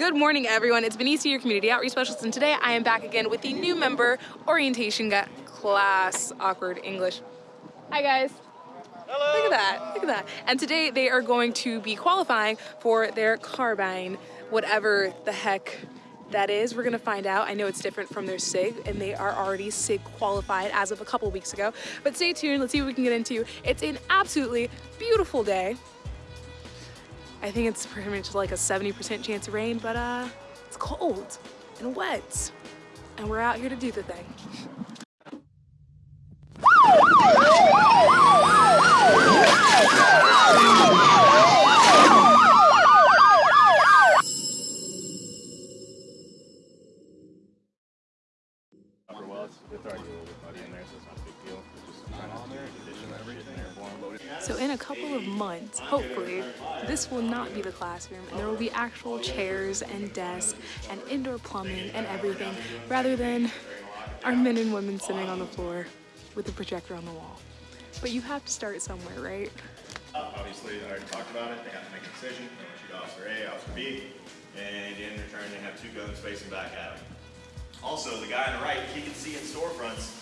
Good morning, everyone. It's Benicia, your community outreach specialist, and today I am back again with the new member orientation class. Awkward English. Hi, guys. Hello. Look at that. Look at that. And today they are going to be qualifying for their carbine, whatever the heck that is. We're gonna find out. I know it's different from their SIG and they are already SIG qualified as of a couple weeks ago. But stay tuned, let's see what we can get into. It's an absolutely beautiful day. I think it's pretty much like a 70% chance of rain, but uh, it's cold and wet. And we're out here to do the thing. Months, hopefully, this will not be the classroom and there will be actual chairs and desks and indoor plumbing and everything rather than our men and women sitting on the floor with the projector on the wall. But you have to start somewhere, right? Obviously, I already talked about it, they have to make a decision, they want to shoot officer A, officer B, and in return, they have two guns facing back at them. Also, the guy on the right, he can see in storefronts,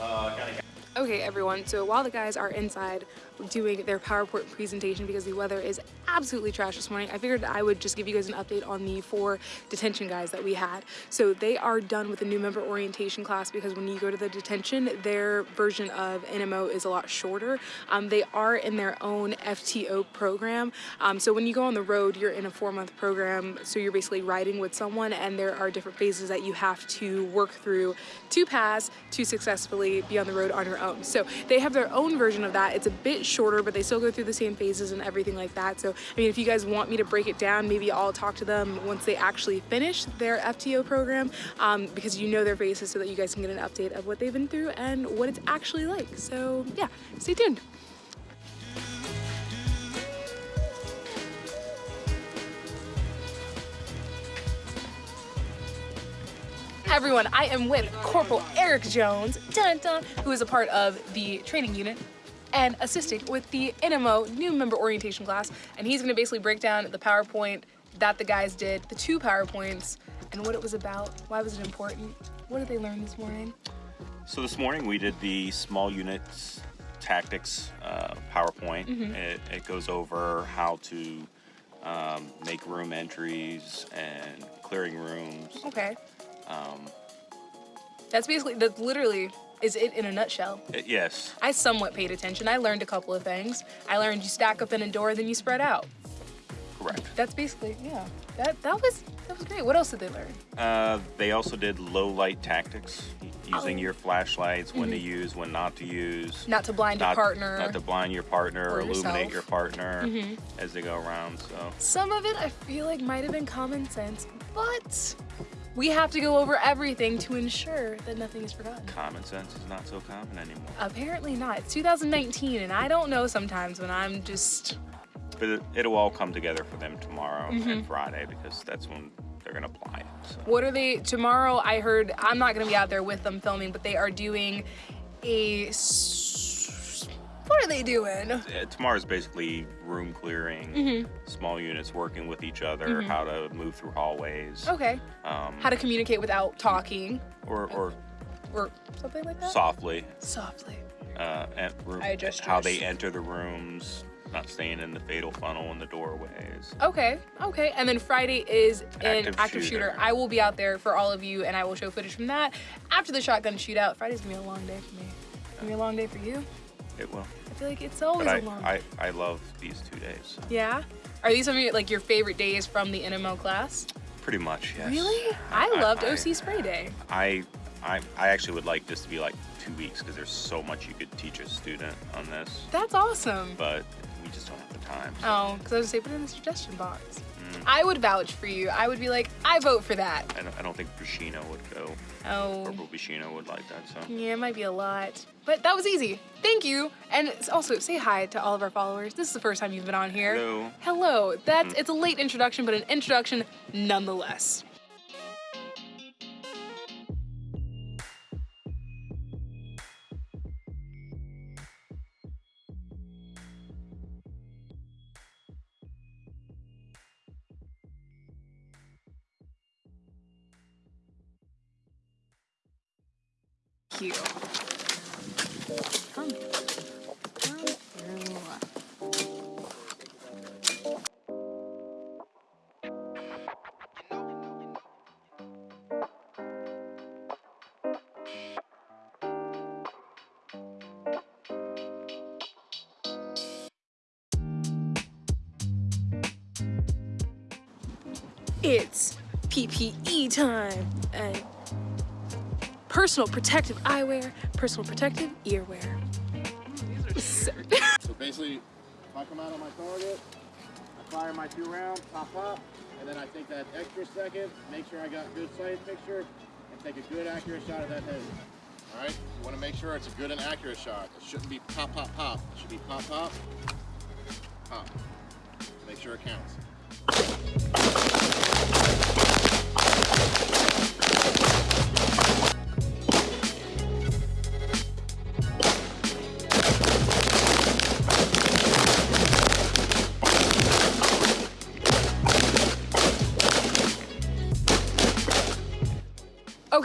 uh, kind of Okay, everyone, so while the guys are inside doing their PowerPoint presentation because the weather is absolutely trash this morning, I figured I would just give you guys an update on the four detention guys that we had. So they are done with the new member orientation class because when you go to the detention, their version of NMO is a lot shorter. Um, they are in their own FTO program. Um, so when you go on the road, you're in a four month program. So you're basically riding with someone and there are different phases that you have to work through to pass to successfully be on the road on your own. So they have their own version of that. It's a bit shorter, but they still go through the same phases and everything like that. So, I mean, if you guys want me to break it down, maybe I'll talk to them once they actually finish their FTO program um, because you know their faces so that you guys can get an update of what they've been through and what it's actually like. So yeah, stay tuned. Everyone, I am with Corporal Eric Jones, dun, dun, who is a part of the training unit and assisting with the NMO new member orientation class. And he's gonna basically break down the PowerPoint that the guys did, the two PowerPoints, and what it was about, why was it important, what did they learn this morning? So this morning we did the small units tactics uh, PowerPoint. Mm-hmm. It, it goes over how to um, make room entries and clearing rooms. Okay. Um, That's basically, that's literally is it in a nutshell. it- yes, I somewhat paid attention. I learned a couple of things. I learned you stack up in a door, then you spread out. correct. That's basically, yeah. That that was that was great. What else did they learn? Uh, they also did low light tactics, using Oh. your flashlights, when to Mm-hmm. use, when not to use. Not to blind not, your partner. Not to blind your partner or or, illuminate yourself. your partner Mhm. as they go around. So Some of it I feel like might have been common sense, but we have to go over everything to ensure that nothing is forgotten. common sense is not so common anymore. Apparently not. It's 2019 and I don't know sometimes when I'm just But it, it'll all come together for them tomorrow Mm-hmm. and Friday because that's when they're gonna apply it. So. what are they tomorrow I heard I'm not going to be out there with them filming, but they are doing a what are they doing? Uh, tomorrow's basically room clearing, Mm-hmm. small units working with each other, how to move through hallways, Okay. um, How to communicate without talking or, or or something like that? softly, Softly. uh, and room, I just how they enter the rooms, not staying in the fatal funnel in the doorways. Okay, okay. And then Friday is an active, Active shooter. shooter. I will be out there for all of you and I will show footage from that. After the shotgun shootout, Friday's gonna be a long day for me. It's gonna be a long day for you. It will. I feel like it's always But a long I, I, I love these two days. So. Yeah? Are these some of your, like your favorite days from the NMO class? Pretty much, yes. Really? I, loved I- OC Spray Day. I, I, I actually would like this to be like two weeks because there's so much you could teach a student on this, That's awesome. but we just don't have the time. so- Oh, because I was gonna say put it in the suggestion box. Mm. I would vouch for you. I would be like, I vote for that. I don't, I don't think Bushino would go. Oh. Corporal Bushino would like that. So Yeah, it might be a lot. But that was easy. Thank you. And also say hi to all of our followers. This is the first time you've been on here. Hello. Hello. That's it's a late introduction, but an introduction nonetheless. It's PPE time and personal protective eyewear, personal protective earwear. So- So basically, if I come out on my target, I fire my two rounds, pop pop, and then I take that extra second, make sure I got good sight picture, and take a good accurate shot of that head. All right, you want to make sure it's a good and accurate shot. It shouldn't be pop pop pop. It should be pop pop pop. Make sure it counts.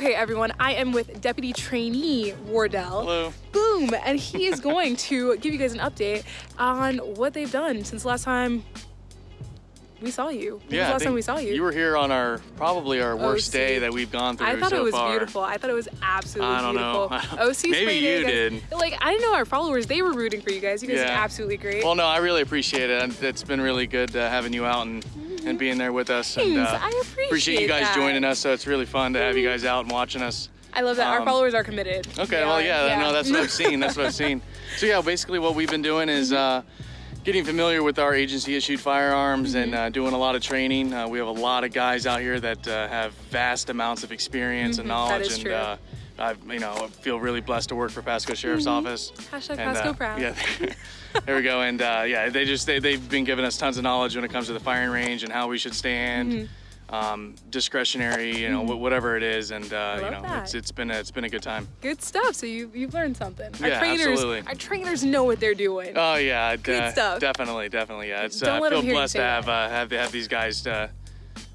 Okay, everyone, I am with Deputy Trainee Wardell. Hello. Boom! And he is going to give you guys an update on what they've done since the last time we saw you. When was the last time we saw you. You were here on our probably our worst OC. day that we've gone through I thought so it was far. beautiful. I thought it was absolutely I don't know. beautiful. OC Maybe spray you guys- did. Like I didn't know our followers; they were rooting for you guys. You guys Yeah. absolutely great. Well, no, I really appreciate it. It's been really good uh, having you out and, and being there with us. And, uh, I appreciate you guys that. joining us. So it's really fun to have you guys out and watching us. I love that our um, followers are committed. Okay, They well, are, yeah, no, that's what I've seen. That's what I've seen. So yeah, basically what we've been doing is uh, getting familiar with our agency-issued firearms and Mm-hmm. uh, doing a lot of training. Uh, we have a lot of guys out here that uh, have vast amounts of experience and Mm-hmm. knowledge, and uh, I, you know, feel really blessed to work for Pasco Sheriff's Office. Mm-hmm. Hashtag And, Pasco uh, proud. Yeah, there we go. And uh, yeah, they just they, they've been giving us tons of knowledge when it comes to the firing range and how we should stand. Mm-hmm. Um, discretionary, you know, wh- whatever it is, and uh, you know, that. it's it's been a, it's been a good time. Good stuff. So you you've learned something. Our Yeah, trainers, absolutely. our trainers know what they're doing. Oh yeah, Good uh, stuff. Definitely, definitely. Yeah, it's. Don't Uh, I feel blessed to have uh, have have these guys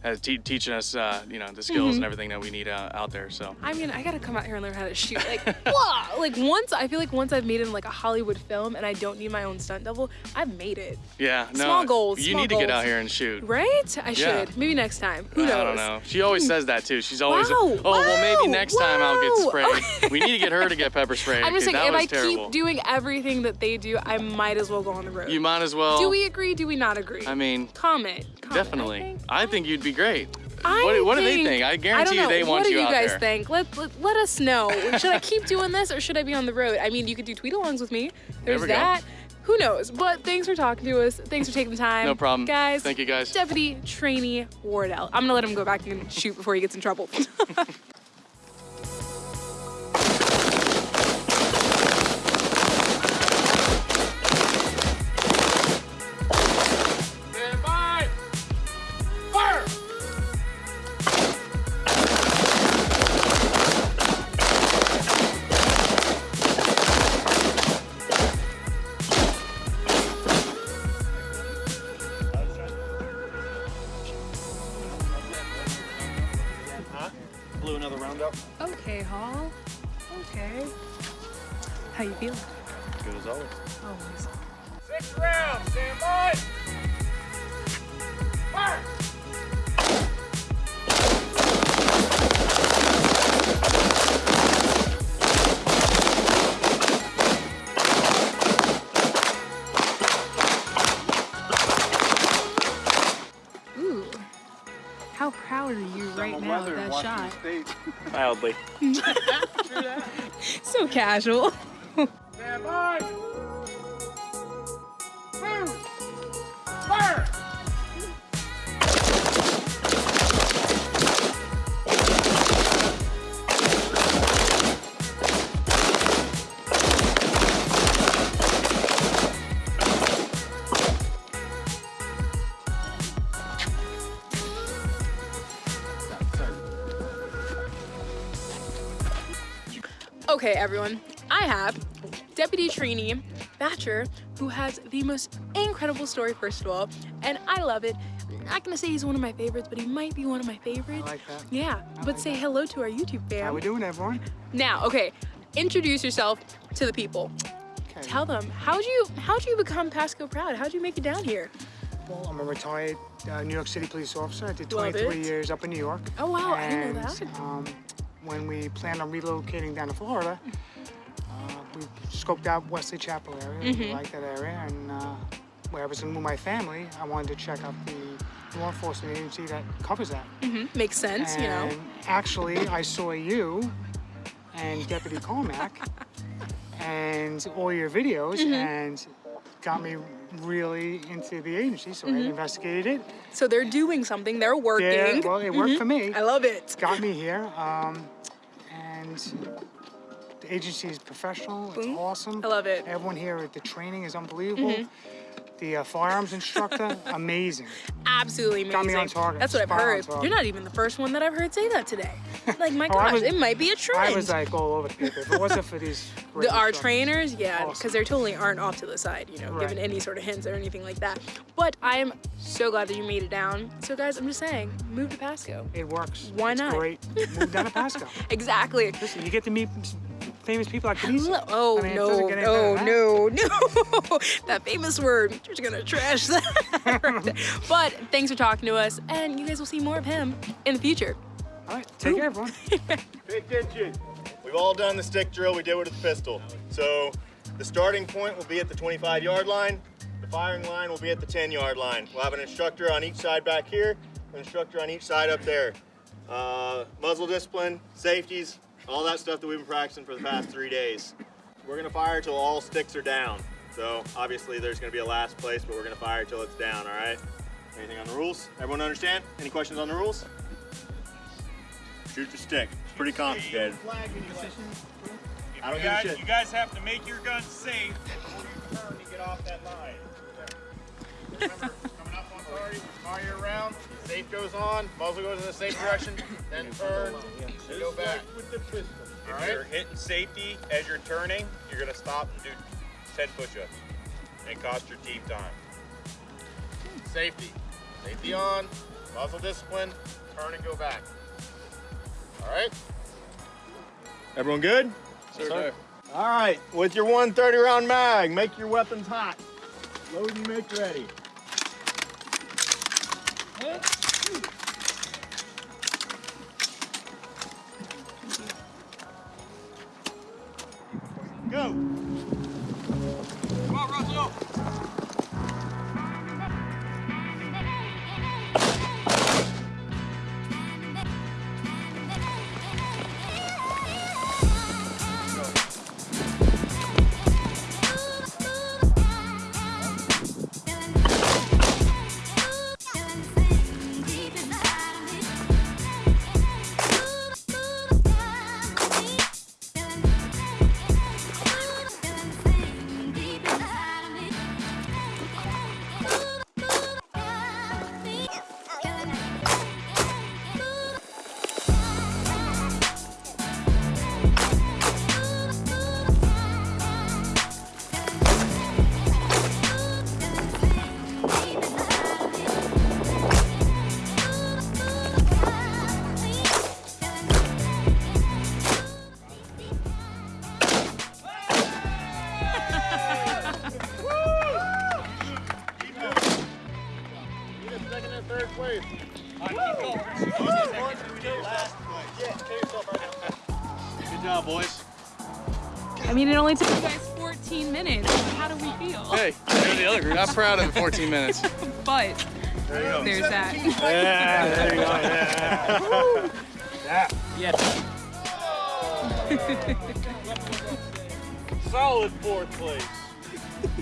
uh, te- teaching us, uh, you know, the skills Mm-hmm. and everything that we need uh, out there. So. I mean, I gotta come out here and learn how to shoot. Like, whoa! Like once, I feel like once I've made it in like a Hollywood film and I don't need my own stunt double, I've made it. Yeah, no. Small goals, You small need to get out here and shoot. Right? I Yeah. should. Maybe next time. Who knows? I don't know. She always says that too. She's always, Wow, oh well, maybe wow, next time I'll get sprayed. we need to get her to get pepper sprayed. I'm just saying, if I terrible. keep doing everything that they do, I might as well go on the road. you might as well. do we agree? Do we not agree? I mean, comment. comment. definitely. I think, I think you'd be great. I what, what do they think- think? I I guarantee don't you they know. want what you do you out guys there. think? Let, let let us know. should I keep doing this or should I be on the road? I mean, you could do tweet-alongs with me. There's go. that. Who knows? But thanks for talking to us. Thanks for taking the time. No problem. guys. Thank you, guys. Deputy Trainee Wardell. I'm gonna let him go back and shoot before he gets in trouble. How you feeling? Good as always. Oh, always. Six rounds, stand by! Fire! Ooh. How proud are you right now of that shot? Mildly. So casual. Okay, everyone. I have Deputy Trainee Thatcher, who has the most incredible story, first of all, and I love it. I'm not gonna say he's one of my favorites, but he might be one of my favorites. like that. Yeah, but say hello to our YouTube fam. How we doing, everyone? Now, okay, introduce yourself to the people. Okay. Tell them how'd you how'd you become Pasco proud? How'd you make it down here? Well, I'm a retired uh, New York City police officer. I did 23 years up in New York. Oh, wow, I didn't know that. Um, when we planned on relocating down to Florida, uh, we scoped out Wesley Chapel area. Mm-hmm. We liked that area, and uh, where I was to move my family, I wanted to check out the law enforcement agency that covers that. Makes sense, you know. Actually, I saw you and Deputy Cormac and all your videos Mm-hmm. and got me really into the agency. So I investigated it. So they're doing something. They're working. Yeah, well, it worked for me. Mm-hmm. I love it. Got me here. Um, and agency is professional. It's Boom. awesome. I love it. Mm-hmm. Everyone here at the training is unbelievable. The uh, firearms instructor, amazing. Absolutely amazing. Got me on target. That's what I've heard. You're not even the first one that I've heard say that today. Like my Oh, gosh, was- it might be a trend. I was like all over the paper. If it wasn't for these the, our trainers, yeah, because Awesome. they totally aren't off to the side, you know, Right. giving any sort of hints or anything like that. But I am so glad that you made it down. So guys, I'm just saying, move to Pasco. It works. Why it's not? Great. Move down to Pasco. Exactly. Listen, you get to meet famous people like Denise. Hello- Oh I mean, no, get no, no, no! that famous word. You're just gonna trash that. but thanks for talking to us, and you guys will see more of him in the future. All right, take care, everyone. Pay attention. We've all done the stick drill we did with the pistol. So the starting point will be at the 25 yard line. The firing line will be at the 10 yard line. We'll have an instructor on each side back here, an instructor on each side up there. Uh, muzzle discipline, safeties, all that stuff that we've been practicing for the past three days. We're gonna fire till all sticks are down. So obviously there's gonna be a last place, but we're gonna fire till it's down, all right? Anything on the rules? Everyone understand? Any questions on the rules? Shoot the stick. It's pretty complicated. I don't you give a guys, shit. You guys have to make your guns safe before you turn to get off that line. Remember, on fire your round, safe goes on, muzzle goes in the safe direction, then turn, and go back. If All you're hitting safety as you're turning, you're gonna stop and do 10 push-ups and cost your team time. Safety. Safety on, muzzle discipline, turn and go back. All right? Everyone good? Sir. All right, with your 130 round mag, make your weapons hot. Load and make ready. Go. Second and third place. Good job, boys. I mean, it only took you guys 14 minutes. How do we feel? Hey, you're the other group. Not proud of the 14 minutes. But there there's that. Yeah, there you go. Yeah. Solid fourth place.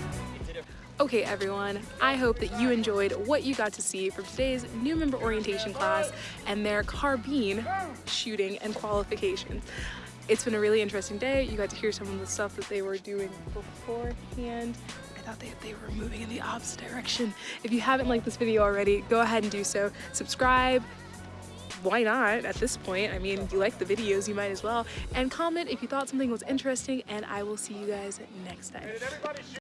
Okay, everyone, I hope that you enjoyed what you got to see from today's new member orientation class and their carbine shooting and qualifications. It's been a really interesting day. You got to hear some of the stuff that they were doing beforehand. I thought they, they were moving in the opposite direction. If you haven't liked this video already, go ahead and do so. Subscribe, why not at this point? I mean, you like the videos, you might as well. And comment if you thought something was interesting, and I will see you guys next time.